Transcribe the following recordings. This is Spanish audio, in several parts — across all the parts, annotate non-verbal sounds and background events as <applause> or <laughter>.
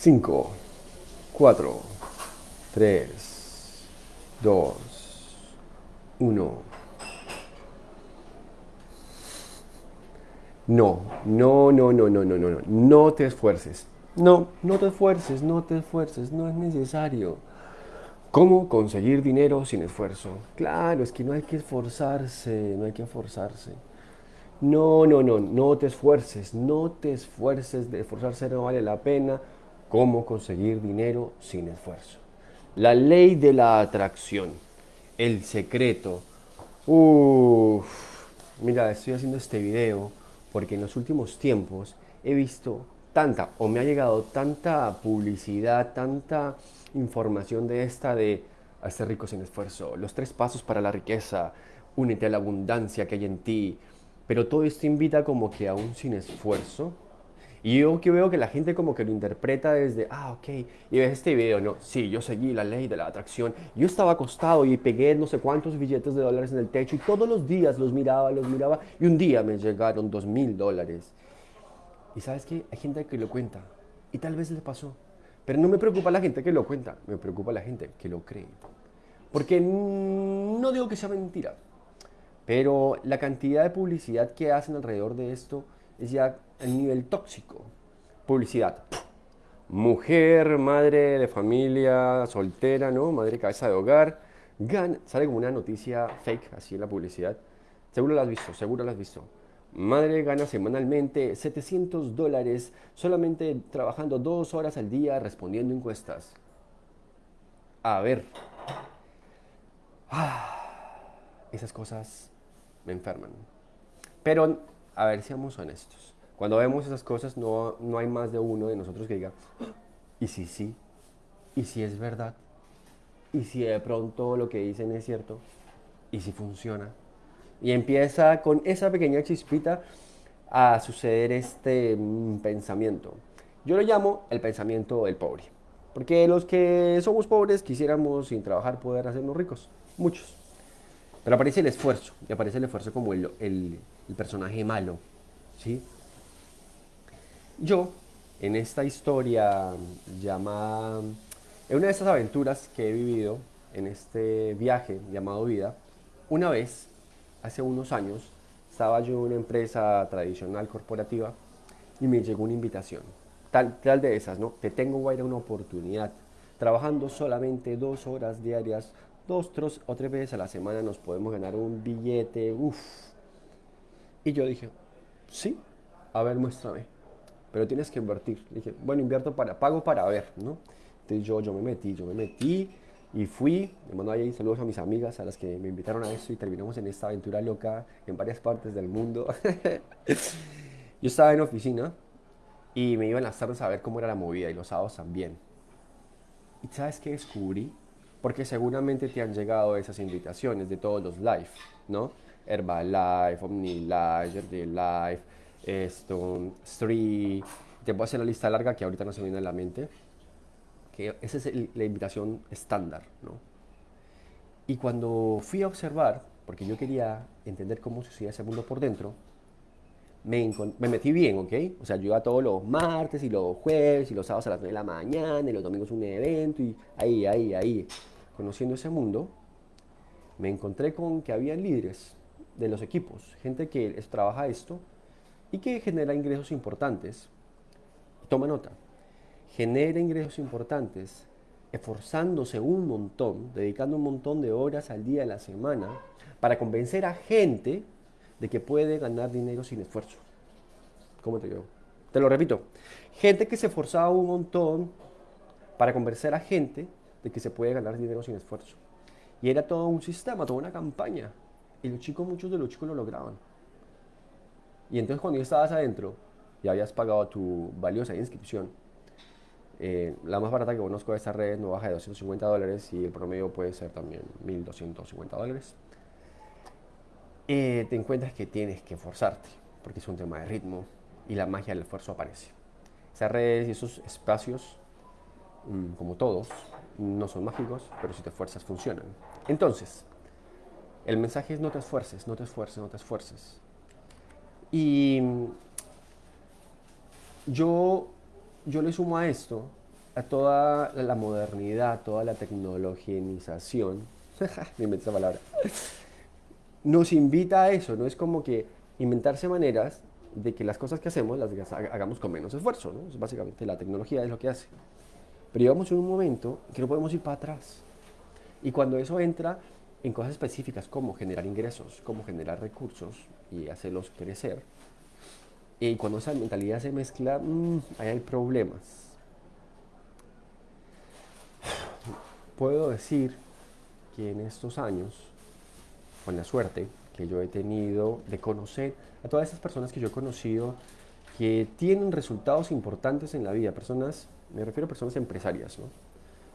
5, 4, 3, 2, 1. No, no, no, no, no, no, no, no, no te esfuerces. No, no te esfuerces, no te esfuerces, no es necesario. ¿Cómo conseguir dinero sin esfuerzo? Claro, es que no hay que esforzarse, no hay que esforzarse. No, no, no, no te esfuerces, no te esfuerces, de esforzarse no vale la pena. ¿Cómo conseguir dinero sin esfuerzo? La ley de la atracción, el secreto. Uff, mira, estoy haciendo este video porque en los últimos tiempos he visto tanta, o me ha llegado tanta publicidad, tanta información de esta de hacer rico sin esfuerzo, los tres pasos para la riqueza, únete a la abundancia que hay en ti, pero todo esto invita como que aún sin esfuerzo. Y yo que veo que la gente como que lo interpreta desde, ah, ok, y ves este video, no, sí, yo seguí la ley de la atracción, yo estaba acostado y pegué no sé cuántos billetes de dólares en el techo y todos los días los miraba, los miraba, y un día me llegaron dos mil dólares. Y sabes qué, hay gente que lo cuenta, y tal vez le pasó, pero no me preocupa la gente que lo cuenta, me preocupa la gente que lo cree. Porque no digo que sea mentira, pero la cantidad de publicidad que hacen alrededor de esto es ya el nivel tóxico. Publicidad. Mujer, madre de familia, soltera, ¿no? Madre cabeza de hogar. Gana, sale como una noticia fake así en la publicidad. Seguro la has visto, seguro la has visto. Madre gana semanalmente 700 dólares solamente trabajando dos horas al día respondiendo encuestas. A ver. Ah, esas cosas me enferman. Pero, a ver, seamos honestos. Cuando vemos esas cosas, no, no hay más de uno de nosotros que diga, ¿y si sí? ¿Y si es verdad? ¿Y si de pronto lo que dicen es cierto? ¿Y si funciona? Y empieza con esa pequeña chispita a suceder este mm, pensamiento. Yo lo llamo el pensamiento del pobre. Porque los que somos pobres quisiéramos sin trabajar poder hacernos ricos. Muchos. Pero aparece el esfuerzo. Y aparece el esfuerzo como el, el, el personaje malo. ¿sí? Yo, en esta historia llamada... En una de estas aventuras que he vivido, en este viaje llamado vida, una vez hace unos años estaba yo en una empresa tradicional corporativa y me llegó una invitación. Tal, tal de esas, ¿no? Te tengo, Guaira, una oportunidad. Trabajando solamente dos horas diarias, dos tres, o tres veces a la semana nos podemos ganar un billete, uff. Y yo dije, sí, a ver, muéstrame. Pero tienes que invertir. Dije, bueno, invierto para, pago para ver, ¿no? Entonces yo, yo me metí, yo me metí y fui, le mando ahí saludos a mis amigas, a las que me invitaron a esto y terminamos en esta aventura loca en varias partes del mundo. <laughs> Yo estaba en oficina y me iba en las tardes a ver cómo era la movida y los sábados también. ¿Y sabes qué descubrí? Porque seguramente te han llegado esas invitaciones de todos los live, ¿no? Herbalife, OmniLife, Life, esto, Street. Te puedo hacer la lista larga que ahorita no se viene a la mente esa es la invitación estándar, ¿no? Y cuando fui a observar, porque yo quería entender cómo sucedía ese mundo por dentro, me, me, metí bien, ¿ok? O sea, yo iba todos los martes y los jueves y los sábados a las 9 de la mañana y los domingos un evento y ahí, ahí, ahí, conociendo ese mundo, me encontré con que había líderes de los equipos, gente que trabaja esto y que genera ingresos importantes. Toma nota, genera ingresos importantes, esforzándose un montón, dedicando un montón de horas al día de la semana para convencer a gente de que puede ganar dinero sin esfuerzo. ¿Cómo te digo? Te lo repito. Gente que se esforzaba un montón para convencer a gente de que se puede ganar dinero sin esfuerzo. Y era todo un sistema, toda una campaña. Y los chicos, muchos de los chicos lo lograban. Y entonces cuando ya estabas adentro y habías pagado tu valiosa inscripción, eh, la más barata que conozco de esta red no baja de 250 dólares y el promedio puede ser también 1250 dólares. Eh, te encuentras que tienes que esforzarte porque es un tema de ritmo y la magia del esfuerzo aparece. Esas redes y esos espacios, mm, como todos, no son mágicos, pero si te esfuerzas funcionan. Entonces, el mensaje es no te esfuerces, no te esfuerces, no te esfuerces. Y mm, yo yo le sumo a esto a toda la modernidad, toda la tecnologización, <laughs> me esa palabra, nos invita a eso, ¿no? Es como que inventarse maneras de que las cosas que hacemos las hagamos con menos esfuerzo, ¿no? básicamente la tecnología es lo que hace. Pero llegamos en un momento que no podemos ir para atrás. Y cuando eso entra en cosas específicas como generar ingresos, como generar recursos y hacerlos crecer, y cuando esa mentalidad se mezcla, mm, ahí hay problemas. Puedo decir que en estos años, con la suerte que yo he tenido de conocer a todas esas personas que yo he conocido que tienen resultados importantes en la vida, personas, me refiero a personas empresarias, ¿no?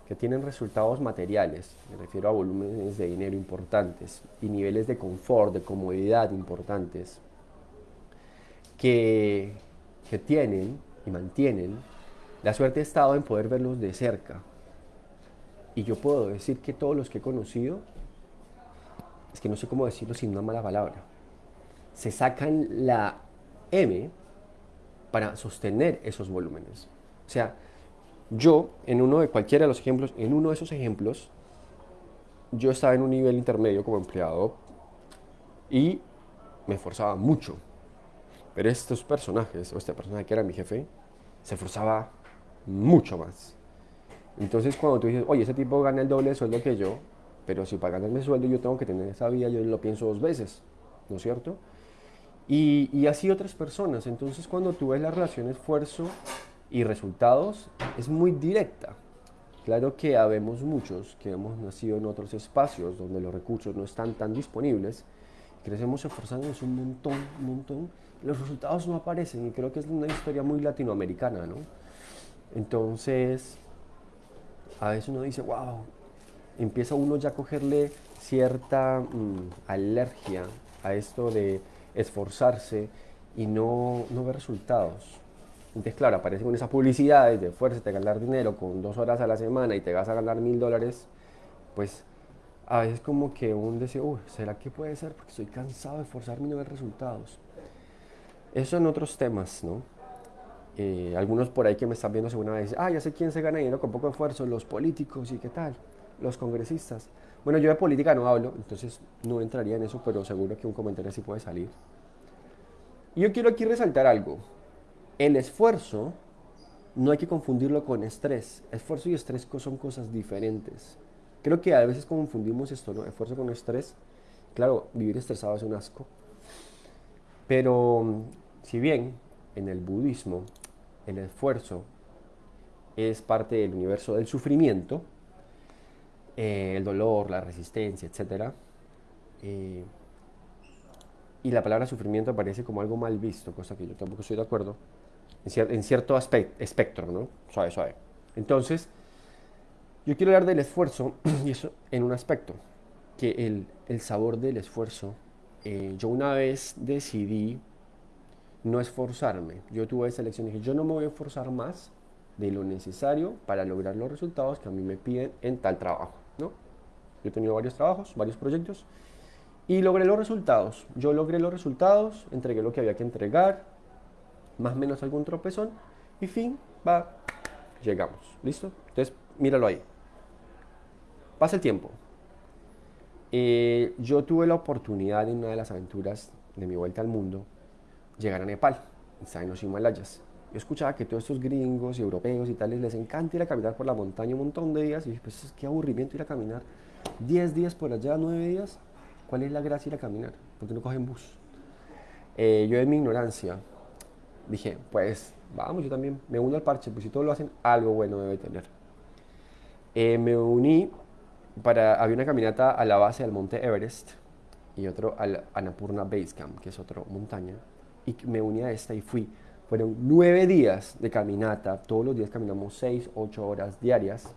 Que tienen resultados materiales, me refiero a volúmenes de dinero importantes y niveles de confort, de comodidad importantes, que, que tienen y mantienen la suerte de estado en poder verlos de cerca. Y yo puedo decir que todos los que he conocido, es que no sé cómo decirlo sin una mala palabra, se sacan la M para sostener esos volúmenes. O sea, yo, en uno de cualquiera de los ejemplos, en uno de esos ejemplos, yo estaba en un nivel intermedio como empleado y me esforzaba mucho. Pero estos personajes, o este personaje que era mi jefe, se esforzaba mucho más. Entonces cuando tú dices, oye, ese tipo gana el doble de sueldo que yo, pero si para ganarme sueldo yo tengo que tener esa vida, yo lo pienso dos veces, ¿no es cierto? Y, y así otras personas. Entonces cuando tú ves la relación esfuerzo y resultados, es muy directa. Claro que habemos muchos que hemos nacido en otros espacios donde los recursos no están tan disponibles, crecemos esforzándonos un montón, un montón, los resultados no aparecen y creo que es una historia muy latinoamericana, ¿no? Entonces, a veces uno dice, wow, empieza uno ya a cogerle cierta mm, alergia a esto de esforzarse y no, no ver resultados. Entonces, claro, aparecen esas publicidades de fuerza, te ganar dinero con dos horas a la semana y te vas a ganar mil dólares, pues a veces como que uno dice, uy, ¿será que puede ser? Porque estoy cansado de esforzarme y no ver resultados. Eso en otros temas, ¿no? Eh, algunos por ahí que me están viendo según vez ah, ya sé quién se gana dinero con poco esfuerzo, los políticos y qué tal, los congresistas. Bueno, yo de política no hablo, entonces no entraría en eso, pero seguro que un comentario así puede salir. Yo quiero aquí resaltar algo. El esfuerzo no hay que confundirlo con estrés. Esfuerzo y estrés son cosas diferentes. Creo que a veces confundimos esto, ¿no? Esfuerzo con estrés. Claro, vivir estresado es un asco. Pero si bien en el budismo el esfuerzo es parte del universo del sufrimiento, eh, el dolor, la resistencia, etc. Eh, y la palabra sufrimiento aparece como algo mal visto, cosa que yo tampoco estoy de acuerdo en, cierto espectro, ¿no? Suave, suave. Entonces, yo quiero hablar del esfuerzo <clears throat> y eso en un aspecto, que el, el sabor del esfuerzo, eh, yo una vez decidí no esforzarme. Yo tuve esa elección dije, yo no me voy a esforzar más de lo necesario para lograr los resultados que a mí me piden en tal trabajo, ¿no? Yo he tenido varios trabajos, varios proyectos y logré los resultados. Yo logré los resultados, entregué lo que había que entregar, más o menos algún tropezón y fin, va, llegamos. ¿Listo? Entonces, míralo ahí. Pasa el tiempo. Eh, yo tuve la oportunidad en una de las aventuras de mi vuelta al mundo llegar a Nepal, en los Himalayas. Yo escuchaba que todos estos gringos y europeos y tales les encanta ir a caminar por la montaña un montón de días y dije, pues qué aburrimiento ir a caminar 10 días por allá, 9 días. ¿Cuál es la gracia ir a caminar? Porque no cogen bus. Eh, yo en mi ignorancia dije, pues vamos, yo también me uno al parche, pues si todos lo hacen, algo bueno debe tener. Eh, me uní para, había una caminata a la base del monte Everest y otro al Annapurna Base Camp, que es otra montaña, y me uní a esta y fui. Fueron nueve días de caminata, todos los días caminamos seis, ocho horas diarias.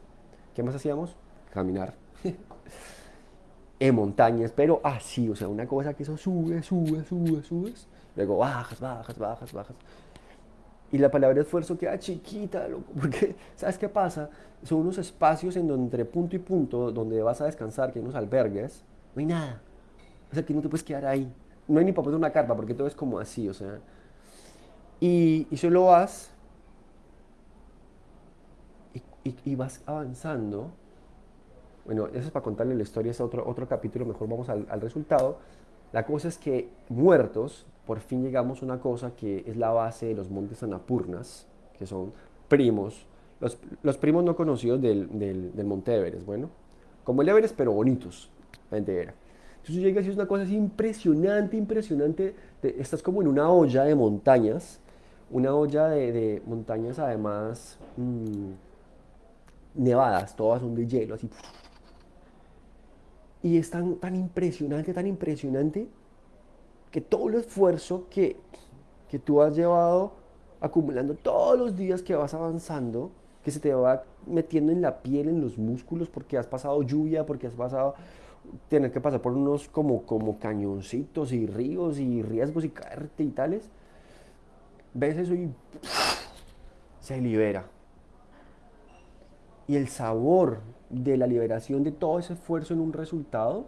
¿Qué más hacíamos? Caminar. <laughs> en montañas, pero así, o sea, una cosa que eso sube, sube, sube, subes Luego bajas, bajas, bajas, bajas. Y la palabra esfuerzo queda chiquita, loco, <laughs> porque ¿sabes qué pasa? Son unos espacios en donde entre punto y punto, donde vas a descansar, que hay unos albergues, no hay nada. O sea, que no te puedes quedar ahí. No hay ni para poner una carpa, porque todo es como así, o sea. Y, y solo vas y, y, vas avanzando. Bueno, eso es para contarle la historia, es otro, otro capítulo, mejor vamos al, resultado. La cosa es que muertos, por fin llegamos a una cosa que es la base de los montes Anapurnas, que son primos, los, los primos no conocidos del, del, del, Monte Everest, bueno, como el Everest, pero bonitos, la era. Entonces llegas y es una cosa así impresionante, impresionante, estás como en una olla de montañas, una olla de, de montañas además mmm, nevadas, todas son de hielo, así. Y es tan, tan impresionante, tan impresionante, que todo el esfuerzo que, que tú has llevado acumulando todos los días que vas avanzando, que se te va metiendo en la piel, en los músculos, porque has pasado lluvia, porque has pasado tener que pasar por unos como, como cañoncitos y ríos y riesgos y caerte y tales, ves eso y se libera. Y el sabor de la liberación de todo ese esfuerzo en un resultado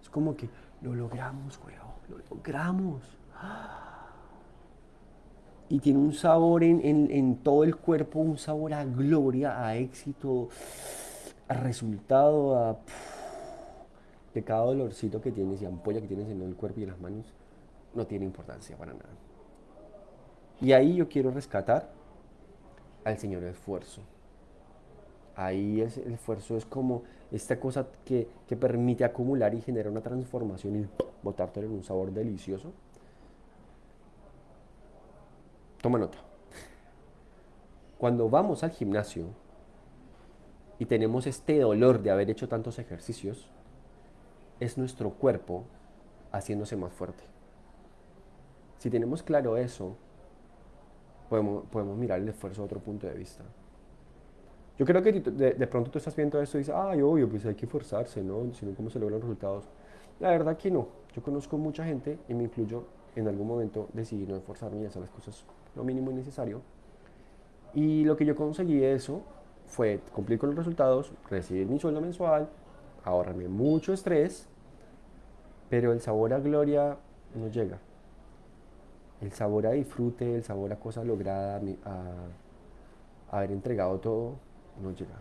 es como que lo logramos, weón, lo logramos. Y tiene un sabor en, en, todo el cuerpo, un sabor a gloria, a éxito, a resultado, a que cada dolorcito que tienes y ampolla que tienes en el cuerpo y en las manos no tiene importancia para nada. Y ahí yo quiero rescatar al Señor esfuerzo. Ahí es, el esfuerzo es como esta cosa que, que permite acumular y generar una transformación y botártelo en un sabor delicioso. Toma nota. Cuando vamos al gimnasio y tenemos este dolor de haber hecho tantos ejercicios, es nuestro cuerpo haciéndose más fuerte. Si tenemos claro eso, podemos, podemos mirar el esfuerzo a otro punto de vista. Yo creo que de, pronto tú estás viendo esto y dices, ay, obvio, pues hay que esforzarse, ¿no? Sino cómo se logran los resultados. La verdad que no. Yo conozco mucha gente, y me incluyo, en algún momento decidí no esforzarme y hacer las cosas lo mínimo y necesario. Y lo que yo conseguí eso fue cumplir con los resultados, recibir mi sueldo mensual, ahorrarme mucho estrés, pero el sabor a gloria no llega. El sabor a disfrute, el sabor a cosa lograda, a, haber entregado todo, no llega.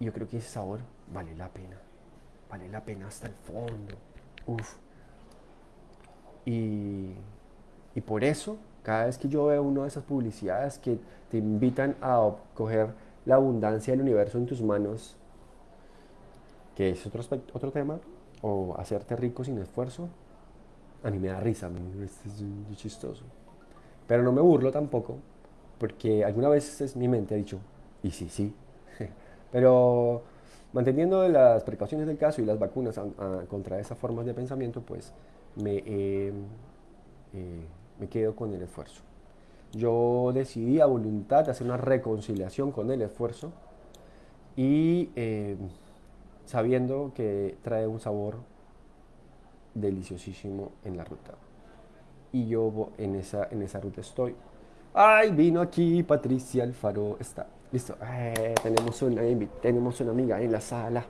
Y yo creo que ese sabor vale la pena. Vale la pena hasta el fondo. Uf. Y, y por eso, cada vez que yo veo una de esas publicidades que te invitan a coger la abundancia del universo en tus manos que es otro, otro tema, o hacerte rico sin esfuerzo, a mí me da risa, es chistoso. Pero no me burlo tampoco, porque alguna vez mi mente ha dicho, y sí, sí. <laughs> Pero manteniendo las precauciones del caso y las vacunas contra esas formas de pensamiento, pues me, eh, me quedo con el esfuerzo. Yo decidí a voluntad hacer una reconciliación con el esfuerzo y eh, sabiendo que trae un sabor deliciosísimo en la ruta. Y yo en esa, en esa ruta estoy. ¡Ay, vino aquí Patricia Alfaro! Está, listo. Eh, tenemos, una, tenemos una amiga en la sala.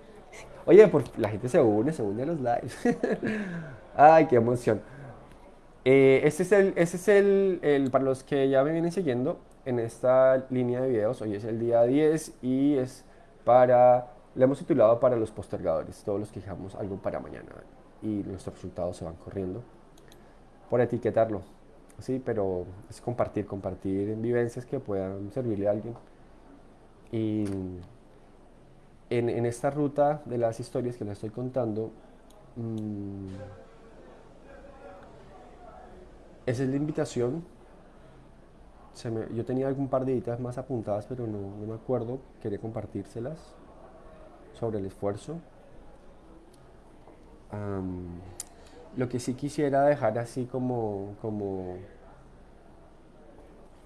Oye, por, la gente se une, se une a los lives. <laughs> ¡Ay, qué emoción! Eh, este es, el, este es el, el, para los que ya me vienen siguiendo en esta línea de videos, hoy es el día 10 y es para le hemos titulado para los postergadores, todos los que dejamos algo para mañana y nuestros resultados se van corriendo. Por etiquetarlo, sí, pero es compartir, compartir vivencias que puedan servirle a alguien. Y en, esta ruta de las historias que les estoy contando, mmm, esa es la invitación. yo tenía algún par de ideas más apuntadas, pero no, no me acuerdo. Quería compartírselas sobre el esfuerzo. lo que sí quisiera dejar así como, como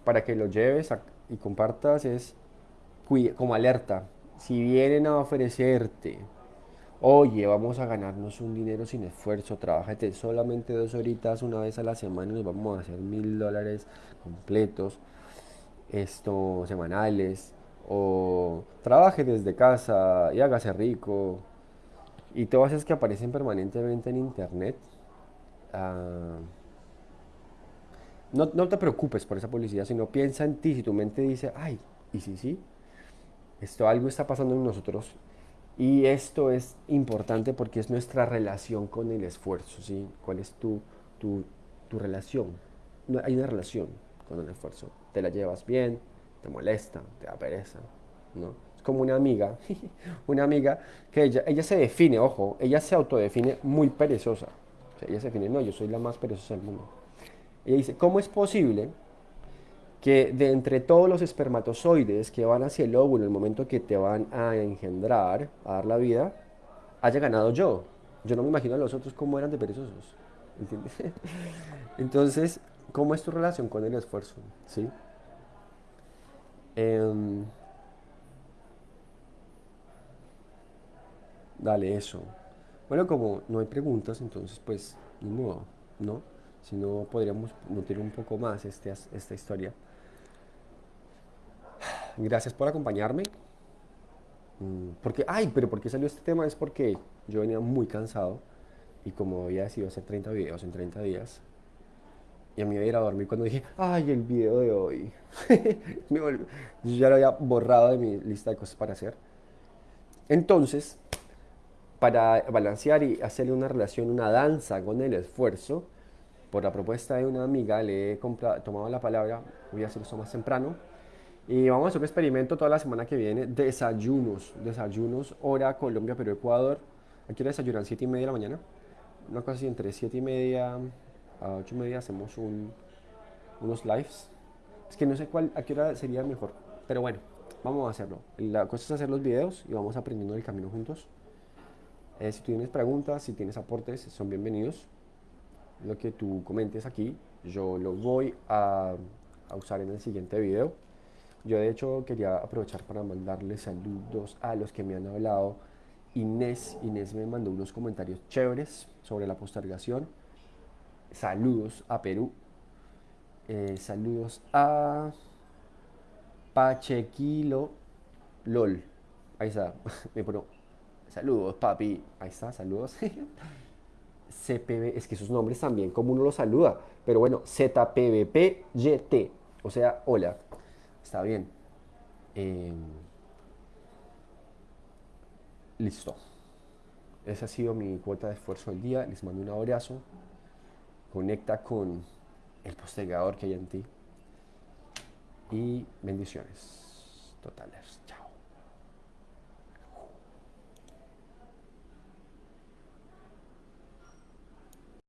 para que lo lleves y compartas es como alerta. Si vienen a ofrecerte, oye, vamos a ganarnos un dinero sin esfuerzo, trabajate solamente dos horitas una vez a la semana y nos vamos a hacer mil dólares completos, esto, semanales, o trabaje desde casa y hágase rico, y todas esas que aparecen permanentemente en internet, ah, no, no, te preocupes por esa publicidad, sino piensa en ti, si tu mente dice, ay, y sí, sí, Esto algo está pasando en nosotros y esto es importante porque es nuestra relación con el esfuerzo, ¿sí? ¿Cuál es tu, tu, tu relación? No, hay una relación con el esfuerzo. Te la llevas bien, te molesta, te da pereza, ¿no? Es como una amiga, <laughs> una amiga que ella, ella se define, ojo, ella se autodefine muy perezosa. Ella se define, no, yo soy la más perezosa del mundo. Ella dice, ¿cómo es posible que de entre todos los espermatozoides que van hacia el óvulo en el momento que te van a engendrar, a dar la vida, haya ganado yo? Yo no me imagino a los otros cómo eran de perezosos. ¿Entiendes? <laughs> Entonces, ¿cómo es tu relación con el esfuerzo? ¿Sí? Em, dale eso. Bueno, como no hay preguntas, entonces pues ni modo, ¿no? Si no, podríamos nutrir un poco más este, esta historia. Gracias por acompañarme. Mm, Porque, ay, pero ¿por qué salió este tema? Es porque yo venía muy cansado y como había decidido hacer 30 videos en 30 días, y a mí me iba a ir a dormir cuando dije, ay, el video de hoy. <laughs> Yo ya lo había borrado de mi lista de cosas para hacer. Entonces, para balancear y hacerle una relación, una danza con el esfuerzo, por la propuesta de una amiga le he tomado la palabra, voy a hacer esto más temprano, y vamos a hacer un experimento toda la semana que viene, desayunos, desayunos, hora Colombia, Perú, Ecuador. Aquí desayunan 7 y media de la mañana, una cosa así, entre 7 y media a 8 y media hacemos un, unos lives. Es que no sé cuál, a qué hora sería mejor, pero bueno, vamos a hacerlo. La cosa es hacer los videos y vamos aprendiendo del camino juntos. Eh, si tienes preguntas, si tienes aportes, son bienvenidos. Lo que tú comentes aquí, yo lo voy a, a usar en el siguiente video. Yo de hecho quería aprovechar para mandarle saludos a los que me han hablado. Inés, Inés me mandó unos comentarios chéveres sobre la postergación. Saludos a Perú. Eh, saludos a Pachequilo LOL. Ahí está. <laughs> Me pone saludos, papi. Ahí está, saludos. <laughs> CPB, es que esos nombres también, como uno los saluda. Pero bueno, ZPBPYT. O sea, hola. Está bien. Eh, listo. Esa ha sido mi cuota de esfuerzo del día. Les mando un abrazo. Conecta con el postergador que hay en ti. Y bendiciones totales.